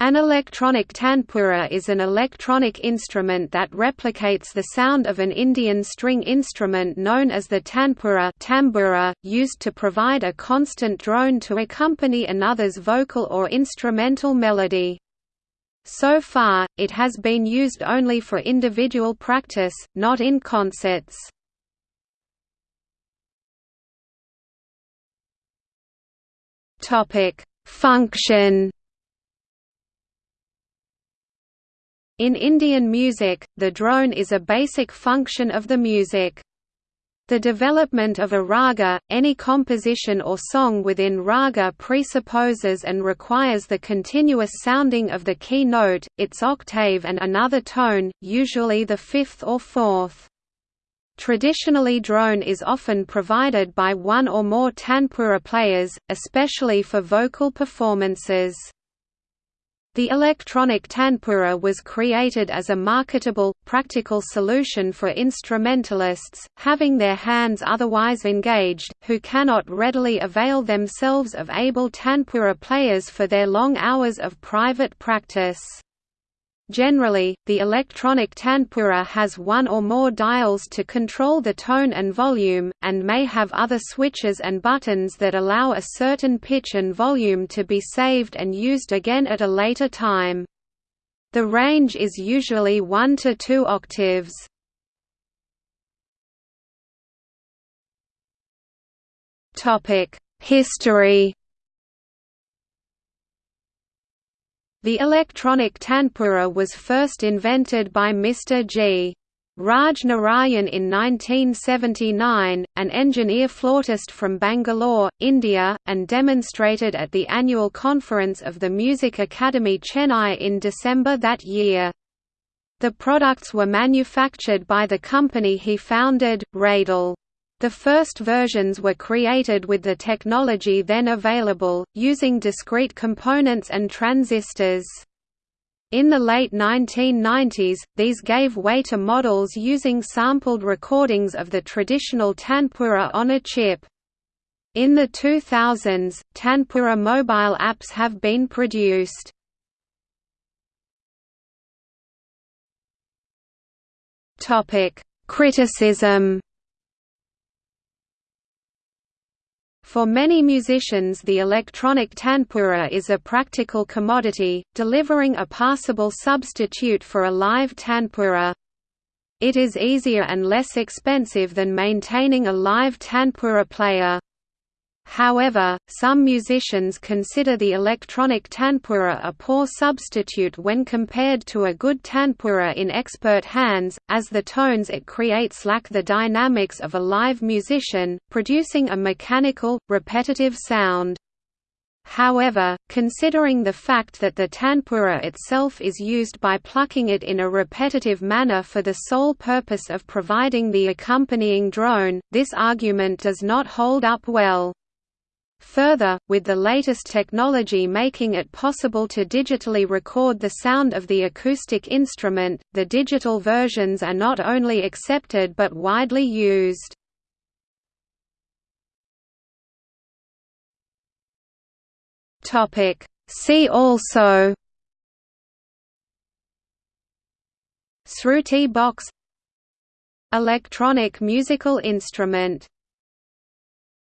An electronic tanpura is an electronic instrument that replicates the sound of an Indian string instrument known as the tanpura tambura, used to provide a constant drone to accompany another's vocal or instrumental melody. So far, it has been used only for individual practice, not in concerts. Function In Indian music, the drone is a basic function of the music. The development of a raga, any composition or song within raga presupposes and requires the continuous sounding of the key note, its octave and another tone, usually the fifth or fourth. Traditionally drone is often provided by one or more tanpura players, especially for vocal performances. The electronic tanpura was created as a marketable, practical solution for instrumentalists, having their hands otherwise engaged, who cannot readily avail themselves of able tanpura players for their long hours of private practice. Generally, the electronic tanpura has one or more dials to control the tone and volume, and may have other switches and buttons that allow a certain pitch and volume to be saved and used again at a later time. The range is usually 1 to 2 octaves. History The electronic tanpura was first invented by Mr. G. Raj Narayan in 1979, an engineer flautist from Bangalore, India, and demonstrated at the annual conference of the Music Academy Chennai in December that year. The products were manufactured by the company he founded, Radel. The first versions were created with the technology then available, using discrete components and transistors. In the late 1990s, these gave way to models using sampled recordings of the traditional tanpura on a chip. In the 2000s, tanpura mobile apps have been produced. Criticism For many musicians the electronic tanpura is a practical commodity, delivering a passable substitute for a live tanpura. It is easier and less expensive than maintaining a live tanpura player. However, some musicians consider the electronic tanpura a poor substitute when compared to a good tanpura in expert hands, as the tones it creates lack the dynamics of a live musician, producing a mechanical, repetitive sound. However, considering the fact that the tanpura itself is used by plucking it in a repetitive manner for the sole purpose of providing the accompanying drone, this argument does not hold up well. Further, with the latest technology making it possible to digitally record the sound of the acoustic instrument, the digital versions are not only accepted but widely used. See also Sruti box Electronic musical instrument